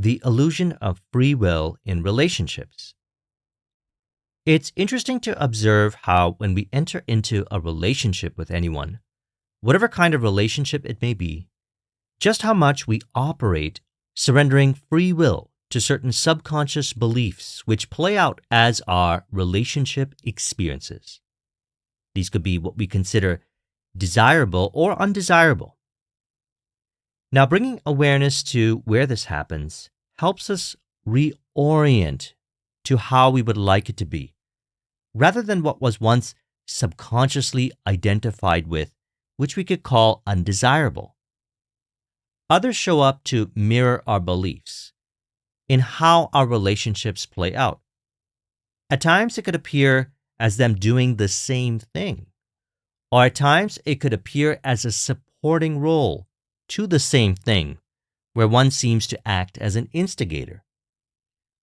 The illusion of free will in relationships. It's interesting to observe how, when we enter into a relationship with anyone, whatever kind of relationship it may be, just how much we operate surrendering free will to certain subconscious beliefs which play out as our relationship experiences. These could be what we consider desirable or undesirable. Now, bringing awareness to where this happens helps us reorient to how we would like it to be, rather than what was once subconsciously identified with, which we could call undesirable. Others show up to mirror our beliefs in how our relationships play out. At times, it could appear as them doing the same thing, or at times, it could appear as a supporting role to the same thing, where one seems to act as an instigator.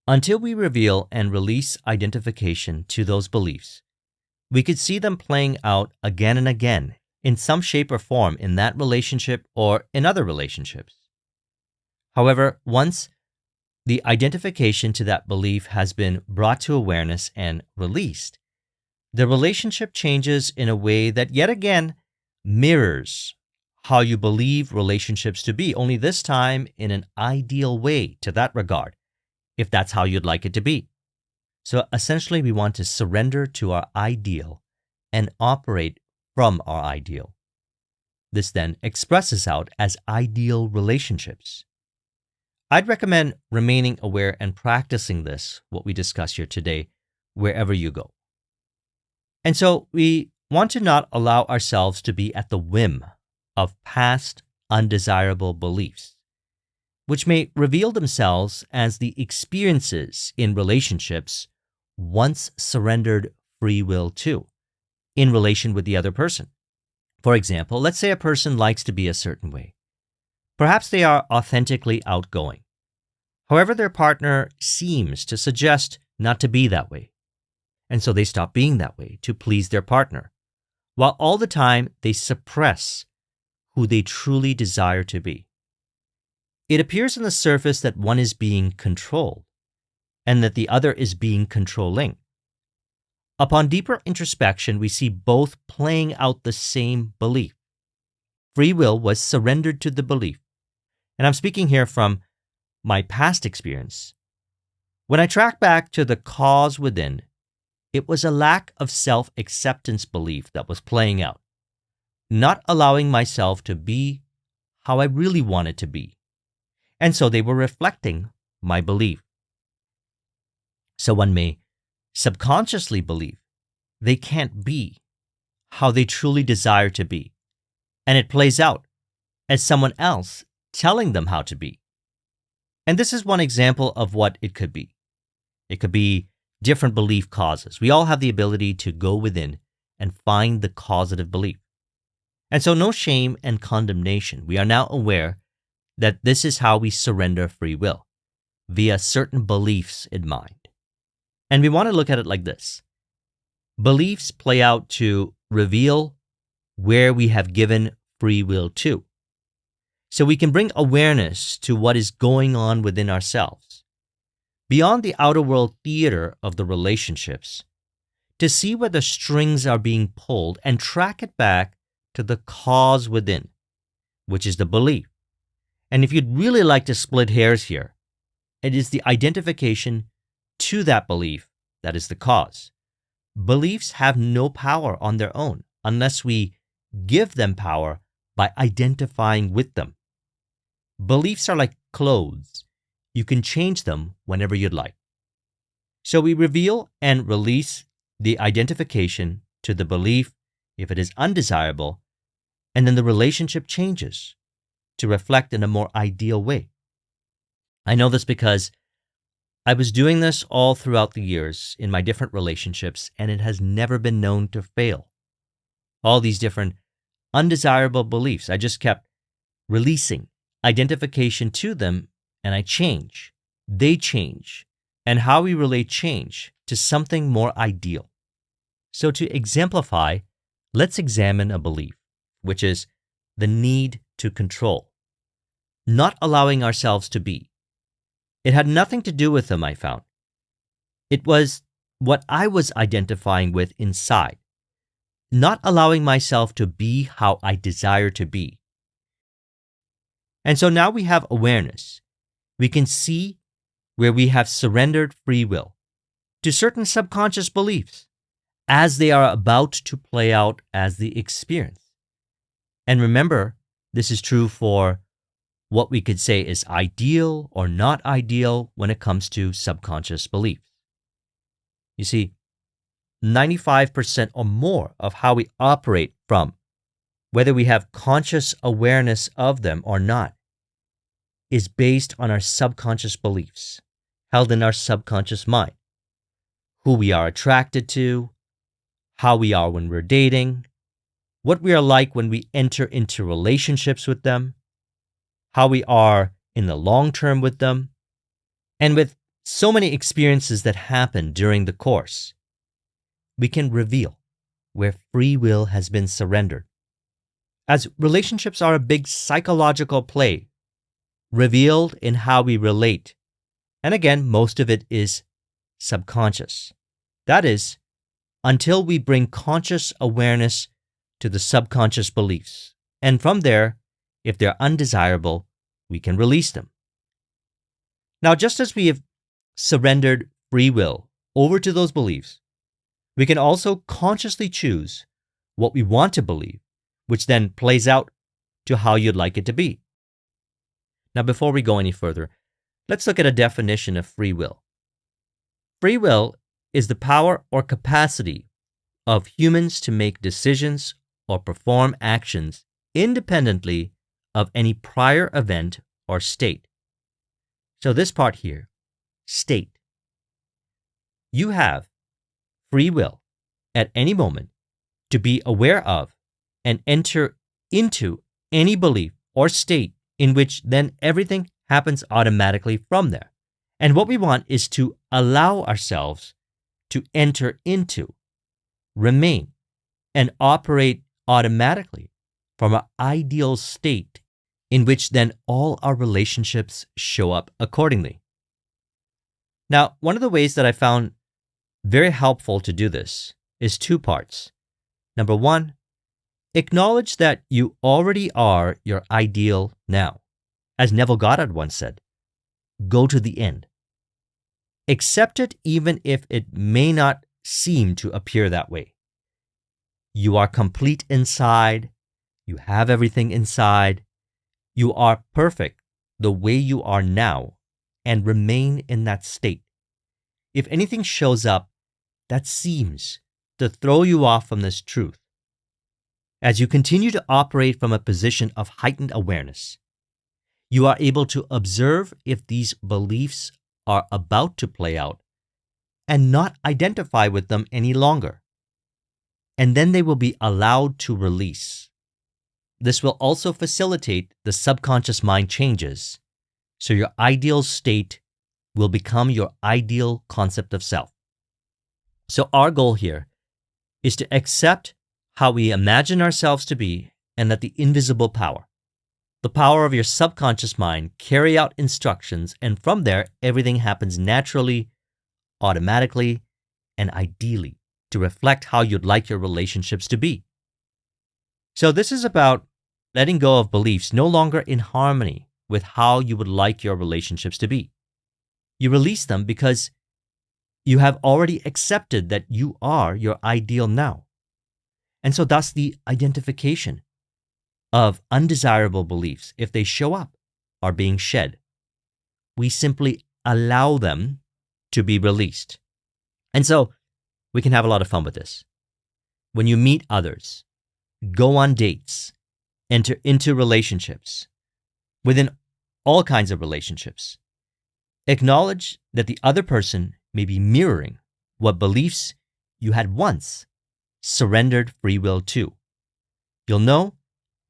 Until we reveal and release identification to those beliefs, we could see them playing out again and again in some shape or form in that relationship or in other relationships. However, once the identification to that belief has been brought to awareness and released, the relationship changes in a way that yet again mirrors how you believe relationships to be, only this time in an ideal way to that regard, if that's how you'd like it to be. So essentially, we want to surrender to our ideal and operate from our ideal. This then expresses out as ideal relationships. I'd recommend remaining aware and practicing this, what we discuss here today, wherever you go. And so we want to not allow ourselves to be at the whim of past undesirable beliefs, which may reveal themselves as the experiences in relationships once surrendered free will to in relation with the other person. For example, let's say a person likes to be a certain way. Perhaps they are authentically outgoing. However, their partner seems to suggest not to be that way. And so they stop being that way to please their partner, while all the time they suppress who they truly desire to be. It appears on the surface that one is being controlled and that the other is being controlling. Upon deeper introspection, we see both playing out the same belief. Free will was surrendered to the belief. And I'm speaking here from my past experience. When I track back to the cause within, it was a lack of self acceptance belief that was playing out not allowing myself to be how I really wanted to be. And so they were reflecting my belief. So one may subconsciously believe they can't be how they truly desire to be. And it plays out as someone else telling them how to be. And this is one example of what it could be. It could be different belief causes. We all have the ability to go within and find the causative belief. And so, no shame and condemnation. We are now aware that this is how we surrender free will via certain beliefs in mind. And we want to look at it like this beliefs play out to reveal where we have given free will to. So we can bring awareness to what is going on within ourselves, beyond the outer world theater of the relationships, to see where the strings are being pulled and track it back to the cause within, which is the belief. And if you'd really like to split hairs here, it is the identification to that belief that is the cause. Beliefs have no power on their own unless we give them power by identifying with them. Beliefs are like clothes. You can change them whenever you'd like. So we reveal and release the identification to the belief if it is undesirable and then the relationship changes to reflect in a more ideal way. I know this because I was doing this all throughout the years in my different relationships, and it has never been known to fail. All these different undesirable beliefs, I just kept releasing identification to them, and I change. They change, and how we relate change to something more ideal. So, to exemplify, let's examine a belief which is the need to control, not allowing ourselves to be. It had nothing to do with them, I found. It was what I was identifying with inside, not allowing myself to be how I desire to be. And so now we have awareness. We can see where we have surrendered free will to certain subconscious beliefs as they are about to play out as the experience. And remember, this is true for what we could say is ideal or not ideal when it comes to subconscious beliefs. You see, 95% or more of how we operate from, whether we have conscious awareness of them or not, is based on our subconscious beliefs held in our subconscious mind. Who we are attracted to, how we are when we're dating, what we are like when we enter into relationships with them, how we are in the long term with them, and with so many experiences that happen during the course, we can reveal where free will has been surrendered. As relationships are a big psychological play, revealed in how we relate. And again, most of it is subconscious. That is, until we bring conscious awareness to the subconscious beliefs. And from there, if they're undesirable, we can release them. Now, just as we have surrendered free will over to those beliefs, we can also consciously choose what we want to believe, which then plays out to how you'd like it to be. Now, before we go any further, let's look at a definition of free will. Free will is the power or capacity of humans to make decisions or perform actions independently of any prior event or state. So, this part here, state. You have free will at any moment to be aware of and enter into any belief or state in which then everything happens automatically from there. And what we want is to allow ourselves to enter into, remain, and operate automatically from an ideal state in which then all our relationships show up accordingly. Now, one of the ways that I found very helpful to do this is two parts. Number one, acknowledge that you already are your ideal now. As Neville Goddard once said, go to the end. Accept it even if it may not seem to appear that way. You are complete inside. You have everything inside. You are perfect the way you are now and remain in that state. If anything shows up that seems to throw you off from this truth, as you continue to operate from a position of heightened awareness, you are able to observe if these beliefs are about to play out and not identify with them any longer. And then they will be allowed to release. This will also facilitate the subconscious mind changes, so your ideal state will become your ideal concept of self. So, our goal here is to accept how we imagine ourselves to be and that the invisible power, the power of your subconscious mind carry out instructions, and from there, everything happens naturally, automatically, and ideally to reflect how you'd like your relationships to be. So, this is about letting go of beliefs no longer in harmony with how you would like your relationships to be. You release them because you have already accepted that you are your ideal now. And so, thus, the identification of undesirable beliefs, if they show up, are being shed. We simply allow them to be released. And so we can have a lot of fun with this. When you meet others, go on dates, enter into relationships, within all kinds of relationships, acknowledge that the other person may be mirroring what beliefs you had once surrendered free will to. You'll know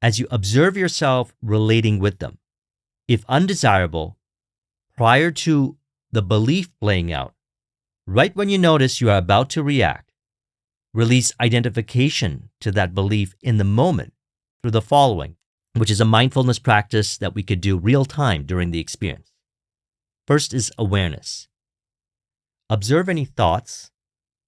as you observe yourself relating with them. If undesirable, prior to the belief playing out, right when you notice you are about to react, release identification to that belief in the moment through the following, which is a mindfulness practice that we could do real time during the experience. First is awareness. Observe any thoughts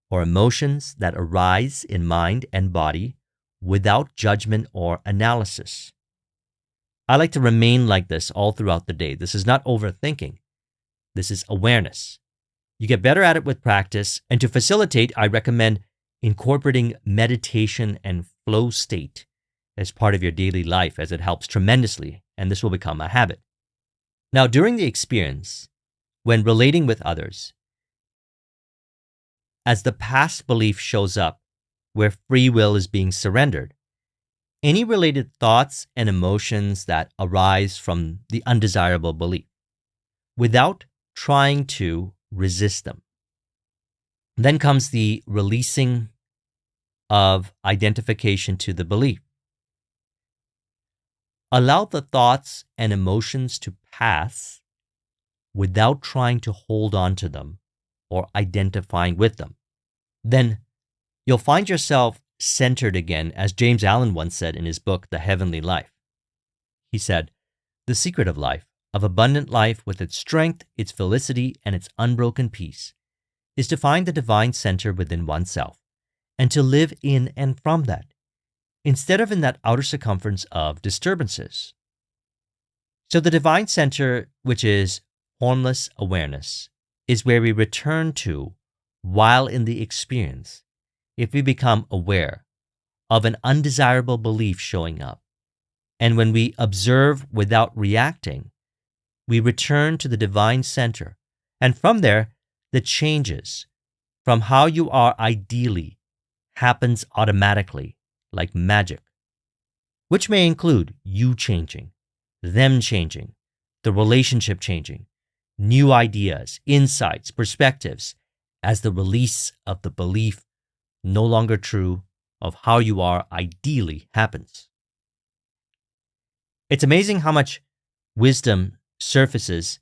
or emotions that arise in mind and body without judgment or analysis. I like to remain like this all throughout the day. This is not overthinking. This is awareness. You get better at it with practice. And to facilitate, I recommend incorporating meditation and flow state as part of your daily life, as it helps tremendously, and this will become a habit. Now, during the experience, when relating with others, as the past belief shows up where free will is being surrendered, any related thoughts and emotions that arise from the undesirable belief without trying to resist them. Then comes the releasing of identification to the belief. Allow the thoughts and emotions to pass without trying to hold on to them or identifying with them. Then you'll find yourself centered again, as James Allen once said in his book, The Heavenly Life. He said, The secret of life, of abundant life with its strength, its felicity, and its unbroken peace, is to find the divine center within oneself and to live in and from that, instead of in that outer circumference of disturbances. So, the divine center, which is formless awareness, is where we return to while in the experience if we become aware of an undesirable belief showing up. And when we observe without reacting, we return to the divine center. And from there, the changes from how you are ideally happens automatically, like magic, which may include you changing, them changing, the relationship changing, new ideas, insights, perspectives, as the release of the belief no longer true of how you are ideally happens. It's amazing how much wisdom surfaces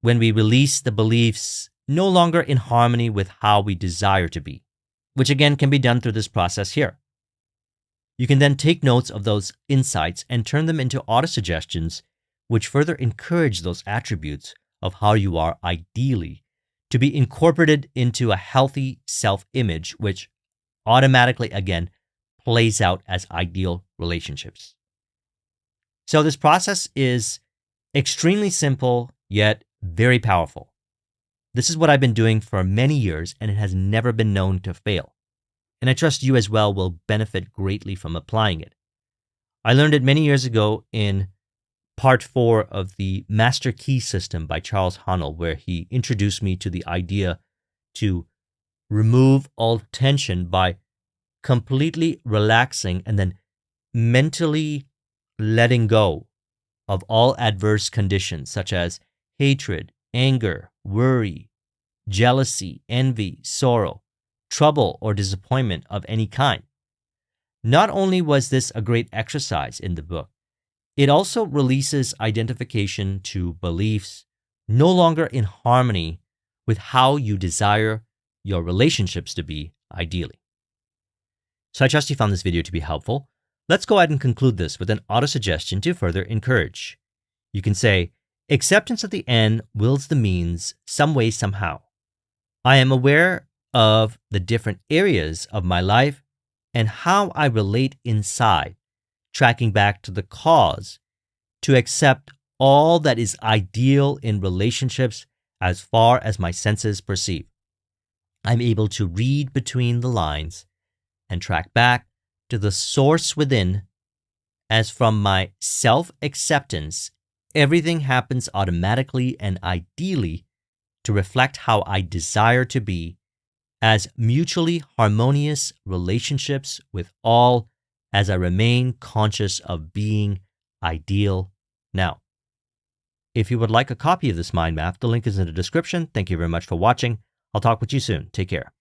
when we release the beliefs no longer in harmony with how we desire to be, which again can be done through this process here. You can then take notes of those insights and turn them into autosuggestions, which further encourage those attributes of how you are ideally to be incorporated into a healthy self image, which automatically, again, plays out as ideal relationships. So, this process is extremely simple, yet very powerful. This is what I've been doing for many years, and it has never been known to fail. And I trust you as well will benefit greatly from applying it. I learned it many years ago in part four of the Master Key System by Charles Haanel, where he introduced me to the idea to remove all tension by completely relaxing and then mentally letting go of all adverse conditions such as hatred, anger, worry, jealousy, envy, sorrow, trouble, or disappointment of any kind. Not only was this a great exercise in the book, it also releases identification to beliefs no longer in harmony with how you desire your relationships to be ideally. So I trust you found this video to be helpful. Let's go ahead and conclude this with an auto suggestion to further encourage. You can say, acceptance of the end wills the means some way, somehow. I am aware of the different areas of my life and how I relate inside, tracking back to the cause to accept all that is ideal in relationships as far as my senses perceive. I'm able to read between the lines and track back to the source within, as from my self acceptance, everything happens automatically and ideally to reflect how I desire to be as mutually harmonious relationships with all as I remain conscious of being ideal now. If you would like a copy of this mind map, the link is in the description. Thank you very much for watching. I'll talk with you soon. Take care.